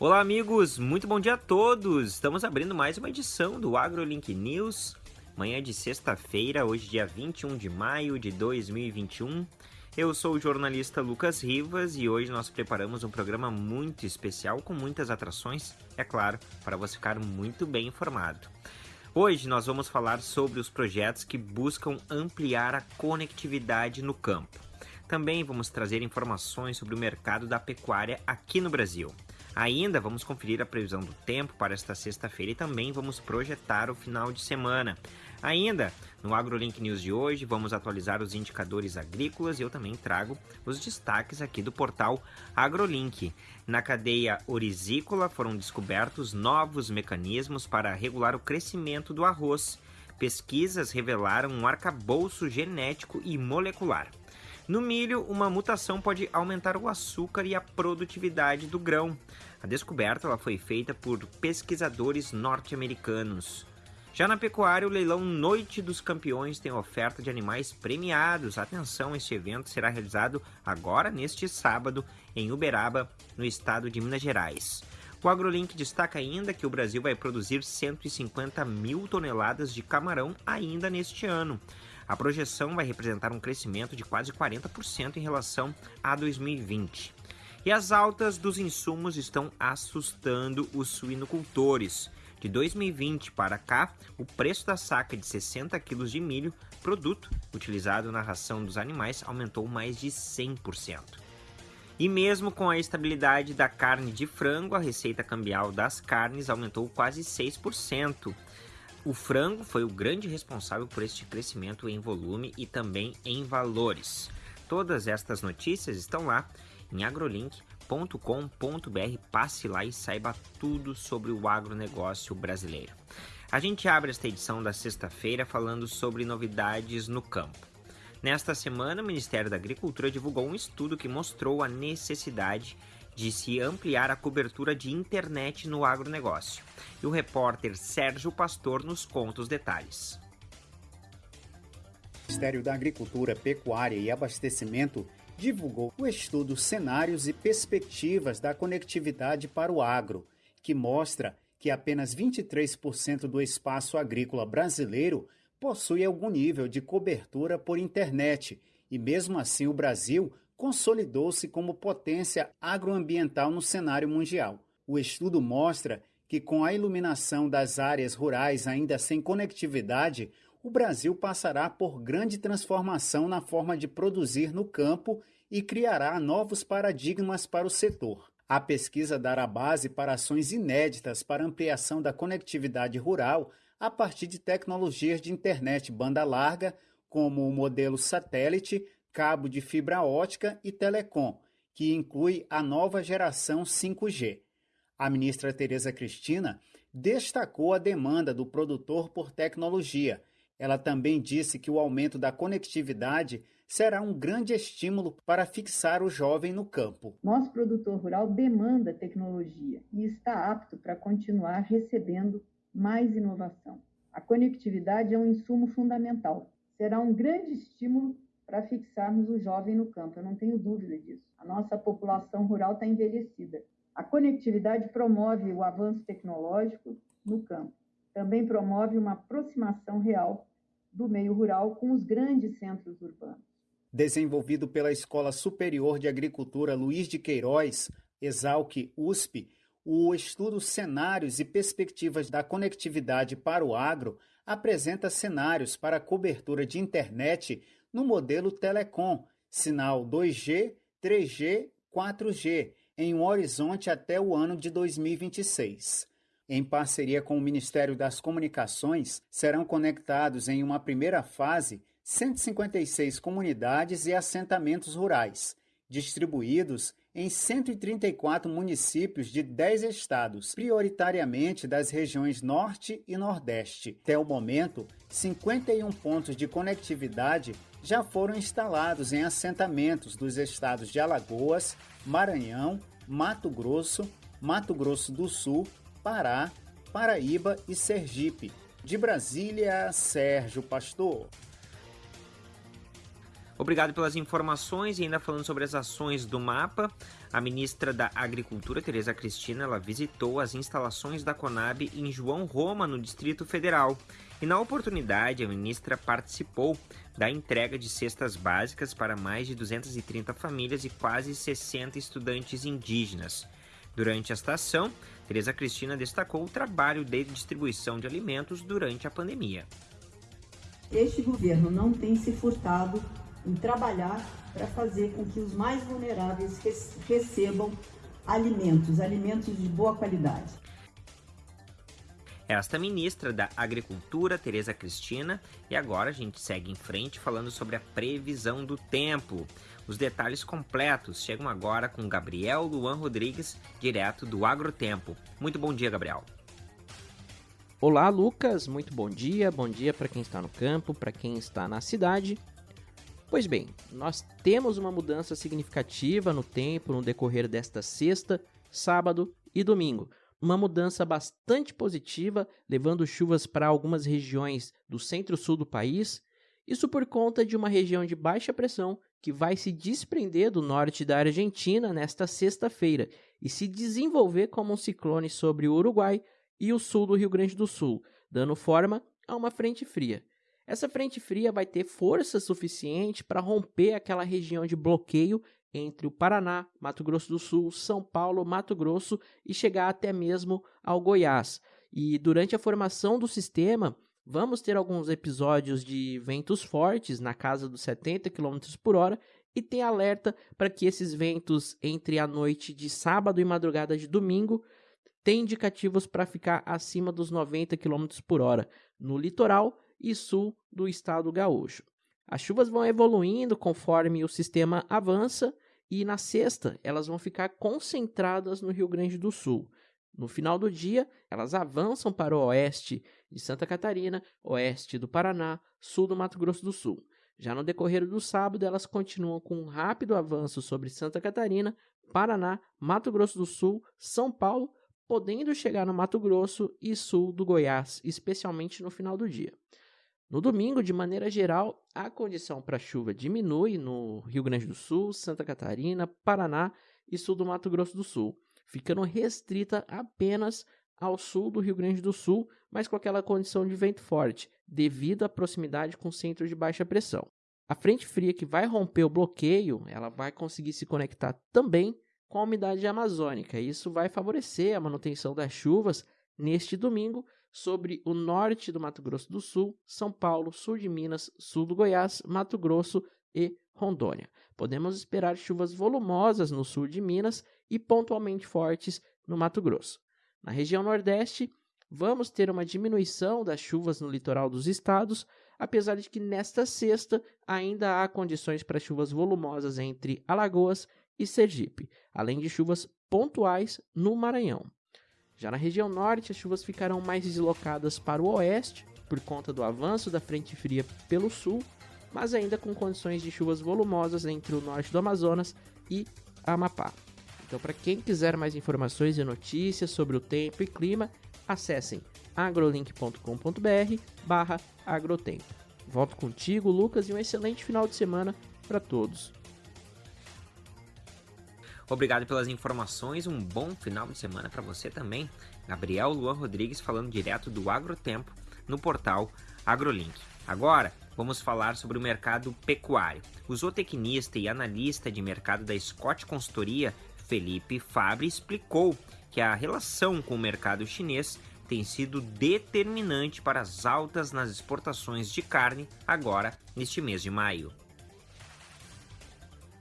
Olá, amigos, muito bom dia a todos! Estamos abrindo mais uma edição do AgroLink News, manhã de sexta-feira, hoje, dia 21 de maio de 2021. Eu sou o jornalista Lucas Rivas e hoje nós preparamos um programa muito especial com muitas atrações, é claro, para você ficar muito bem informado. Hoje nós vamos falar sobre os projetos que buscam ampliar a conectividade no campo. Também vamos trazer informações sobre o mercado da pecuária aqui no Brasil. Ainda vamos conferir a previsão do tempo para esta sexta-feira e também vamos projetar o final de semana. Ainda no AgroLink News de hoje, vamos atualizar os indicadores agrícolas e eu também trago os destaques aqui do portal AgroLink. Na cadeia orizícola foram descobertos novos mecanismos para regular o crescimento do arroz. Pesquisas revelaram um arcabouço genético e molecular. No milho, uma mutação pode aumentar o açúcar e a produtividade do grão. A descoberta ela foi feita por pesquisadores norte-americanos. Já na pecuária, o leilão Noite dos Campeões tem oferta de animais premiados. Atenção, este evento será realizado agora neste sábado em Uberaba, no estado de Minas Gerais. O AgroLink destaca ainda que o Brasil vai produzir 150 mil toneladas de camarão ainda neste ano. A projeção vai representar um crescimento de quase 40% em relação a 2020. E as altas dos insumos estão assustando os suinocultores. De 2020 para cá, o preço da saca de 60 quilos de milho, produto utilizado na ração dos animais, aumentou mais de 100%. E mesmo com a estabilidade da carne de frango, a receita cambial das carnes aumentou quase 6%. O frango foi o grande responsável por este crescimento em volume e também em valores. Todas estas notícias estão lá em agrolink.com.br. Passe lá e saiba tudo sobre o agronegócio brasileiro. A gente abre esta edição da sexta-feira falando sobre novidades no campo. Nesta semana, o Ministério da Agricultura divulgou um estudo que mostrou a necessidade de se ampliar a cobertura de internet no agronegócio. E o repórter Sérgio Pastor nos conta os detalhes. O Ministério da Agricultura, Pecuária e Abastecimento divulgou o estudo Cenários e Perspectivas da Conectividade para o Agro, que mostra que apenas 23% do espaço agrícola brasileiro possui algum nível de cobertura por internet, e mesmo assim o Brasil consolidou-se como potência agroambiental no cenário mundial. O estudo mostra que, com a iluminação das áreas rurais ainda sem conectividade, o Brasil passará por grande transformação na forma de produzir no campo e criará novos paradigmas para o setor. A pesquisa dará base para ações inéditas para ampliação da conectividade rural a partir de tecnologias de internet banda larga, como o modelo satélite, cabo de fibra ótica e telecom, que inclui a nova geração 5G. A ministra Tereza Cristina destacou a demanda do produtor por tecnologia. Ela também disse que o aumento da conectividade será um grande estímulo para fixar o jovem no campo. Nosso produtor rural demanda tecnologia e está apto para continuar recebendo mais inovação. A conectividade é um insumo fundamental. Será um grande estímulo para fixarmos o jovem no campo. Eu não tenho dúvida disso. A nossa população rural está envelhecida. A conectividade promove o avanço tecnológico no campo. Também promove uma aproximação real do meio rural com os grandes centros urbanos. Desenvolvido pela Escola Superior de Agricultura Luiz de Queiroz, Exalc USP, o estudo Cenários e Perspectivas da Conectividade para o Agro apresenta cenários para cobertura de internet no modelo Telecom, sinal 2G, 3G, 4G, em um horizonte até o ano de 2026. Em parceria com o Ministério das Comunicações, serão conectados em uma primeira fase 156 comunidades e assentamentos rurais, distribuídos em 134 municípios de 10 estados, prioritariamente das regiões Norte e Nordeste. Até o momento, 51 pontos de conectividade já foram instalados em assentamentos dos estados de Alagoas, Maranhão, Mato Grosso, Mato Grosso do Sul, Pará, Paraíba e Sergipe. De Brasília, Sérgio Pastor. Obrigado pelas informações e ainda falando sobre as ações do mapa, a ministra da Agricultura, Tereza Cristina, ela visitou as instalações da Conab em João Roma, no Distrito Federal. E na oportunidade, a ministra participou da entrega de cestas básicas para mais de 230 famílias e quase 60 estudantes indígenas. Durante esta ação, Tereza Cristina destacou o trabalho de distribuição de alimentos durante a pandemia. Este governo não tem se furtado em trabalhar para fazer com que os mais vulneráveis recebam alimentos, alimentos de boa qualidade. Esta ministra da Agricultura, Tereza Cristina, e agora a gente segue em frente falando sobre a previsão do tempo. Os detalhes completos chegam agora com Gabriel Luan Rodrigues, direto do Agrotempo. Muito bom dia, Gabriel. Olá, Lucas. Muito bom dia. Bom dia para quem está no campo, para quem está na cidade Pois bem, nós temos uma mudança significativa no tempo no decorrer desta sexta, sábado e domingo. Uma mudança bastante positiva, levando chuvas para algumas regiões do centro-sul do país. Isso por conta de uma região de baixa pressão que vai se desprender do norte da Argentina nesta sexta-feira e se desenvolver como um ciclone sobre o Uruguai e o sul do Rio Grande do Sul, dando forma a uma frente fria. Essa frente fria vai ter força suficiente para romper aquela região de bloqueio entre o Paraná, Mato Grosso do Sul, São Paulo, Mato Grosso e chegar até mesmo ao Goiás. E durante a formação do sistema, vamos ter alguns episódios de ventos fortes na casa dos 70 km por hora e tem alerta para que esses ventos entre a noite de sábado e madrugada de domingo têm indicativos para ficar acima dos 90 km por hora no litoral e sul do estado gaúcho. As chuvas vão evoluindo conforme o sistema avança e na sexta elas vão ficar concentradas no Rio Grande do Sul. No final do dia, elas avançam para o oeste de Santa Catarina, oeste do Paraná, sul do Mato Grosso do Sul. Já no decorrer do sábado, elas continuam com um rápido avanço sobre Santa Catarina, Paraná, Mato Grosso do Sul, São Paulo, podendo chegar no Mato Grosso e sul do Goiás, especialmente no final do dia. No domingo, de maneira geral, a condição para chuva diminui no Rio Grande do Sul, Santa Catarina, Paraná e sul do Mato Grosso do Sul, ficando restrita apenas ao sul do Rio Grande do Sul, mas com aquela condição de vento forte, devido à proximidade com centros de baixa pressão. A frente fria que vai romper o bloqueio, ela vai conseguir se conectar também com a umidade amazônica. Isso vai favorecer a manutenção das chuvas neste domingo sobre o norte do Mato Grosso do Sul, São Paulo, sul de Minas, sul do Goiás, Mato Grosso e Rondônia. Podemos esperar chuvas volumosas no sul de Minas e pontualmente fortes no Mato Grosso. Na região Nordeste, vamos ter uma diminuição das chuvas no litoral dos estados, apesar de que nesta sexta ainda há condições para chuvas volumosas entre Alagoas e Sergipe, além de chuvas pontuais no Maranhão. Já na região norte, as chuvas ficarão mais deslocadas para o oeste, por conta do avanço da frente fria pelo sul, mas ainda com condições de chuvas volumosas entre o norte do Amazonas e Amapá. Então, para quem quiser mais informações e notícias sobre o tempo e clima, acessem agrolink.com.br barra agrotempo. Volto contigo, Lucas, e um excelente final de semana para todos. Obrigado pelas informações, um bom final de semana para você também. Gabriel Luan Rodrigues falando direto do Agrotempo no portal AgroLink. Agora, vamos falar sobre o mercado pecuário. O zootecnista e analista de mercado da Scott Consultoria, Felipe Fabre, explicou que a relação com o mercado chinês tem sido determinante para as altas nas exportações de carne agora neste mês de maio.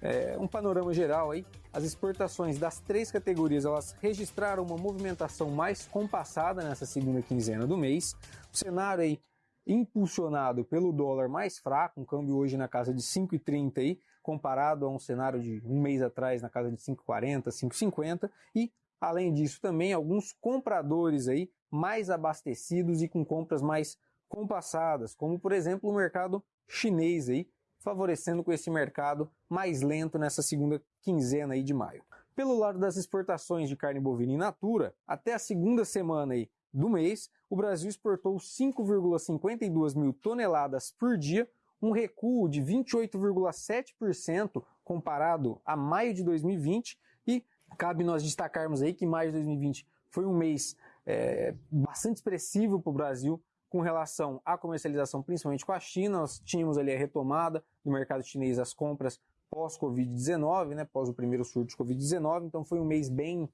É, um panorama geral aí as exportações das três categorias elas registraram uma movimentação mais compassada nessa segunda quinzena do mês. O cenário aí impulsionado pelo dólar mais fraco, um câmbio hoje na casa de 5,30 aí, comparado a um cenário de um mês atrás na casa de 5,40, 5,50 e além disso também alguns compradores aí mais abastecidos e com compras mais compassadas, como por exemplo o mercado chinês aí, favorecendo com esse mercado mais lento nessa segunda quinzena aí de maio. Pelo lado das exportações de carne bovina in natura, até a segunda semana aí do mês, o Brasil exportou 5,52 mil toneladas por dia, um recuo de 28,7% comparado a maio de 2020 e cabe nós destacarmos aí que maio de 2020 foi um mês é, bastante expressivo para o Brasil com relação à comercialização, principalmente com a China. Nós tínhamos ali a retomada do mercado chinês, as compras pós-Covid-19, né, pós o primeiro surto de Covid-19, então foi um mês bem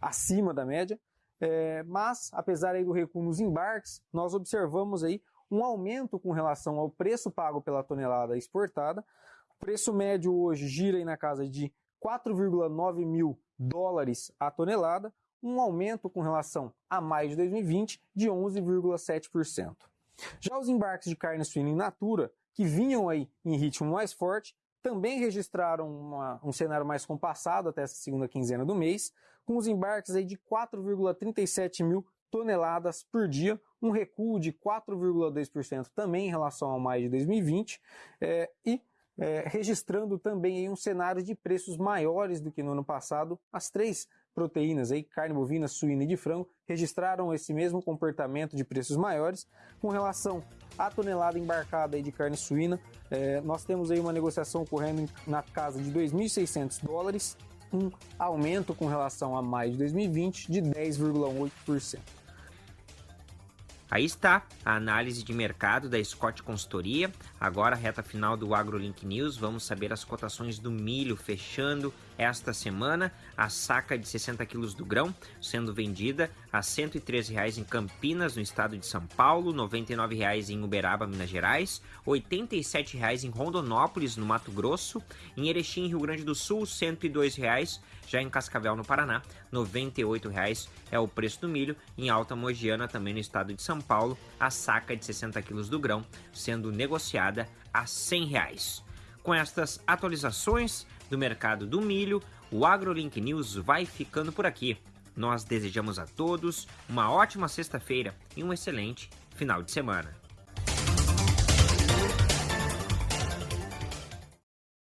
acima da média. É, mas, apesar aí do recuo nos embarques, nós observamos aí um aumento com relação ao preço pago pela tonelada exportada. O preço médio hoje gira aí na casa de 4,9 mil dólares a tonelada, um aumento com relação a maio de 2020 de 11,7%. Já os embarques de carne suína in natura, que vinham aí em ritmo mais forte, também registraram uma, um cenário mais compassado até essa segunda quinzena do mês, com os embarques aí de 4,37 mil toneladas por dia, um recuo de 4,2% também em relação ao maio de 2020, é, e é, registrando também um cenário de preços maiores do que no ano passado. As três proteínas, aí, carne bovina, suína e de frango, registraram esse mesmo comportamento de preços maiores. Com relação à tonelada embarcada aí de carne suína, é, nós temos aí uma negociação ocorrendo na casa de 2.600 dólares, um aumento com relação a maio de 2020 de 10,8%. Aí está a análise de mercado da Scott Consultoria. Agora, reta final do AgroLink News, vamos saber as cotações do milho fechando esta semana. A saca de 60 quilos do grão sendo vendida a R$ 113,00 em Campinas, no estado de São Paulo, R$ 99,00 em Uberaba, Minas Gerais, R$ 87,00 em Rondonópolis, no Mato Grosso, em Erechim, Rio Grande do Sul, R$ 102,00 já em Cascavel, no Paraná, R$ 98,00 é o preço do milho. Em Alta Mogiana, também no estado de São Paulo, a saca de 60 quilos do grão sendo negociada a R$ 100,00. Com estas atualizações do mercado do milho, o AgroLink News vai ficando por aqui. Nós desejamos a todos uma ótima sexta-feira e um excelente final de semana.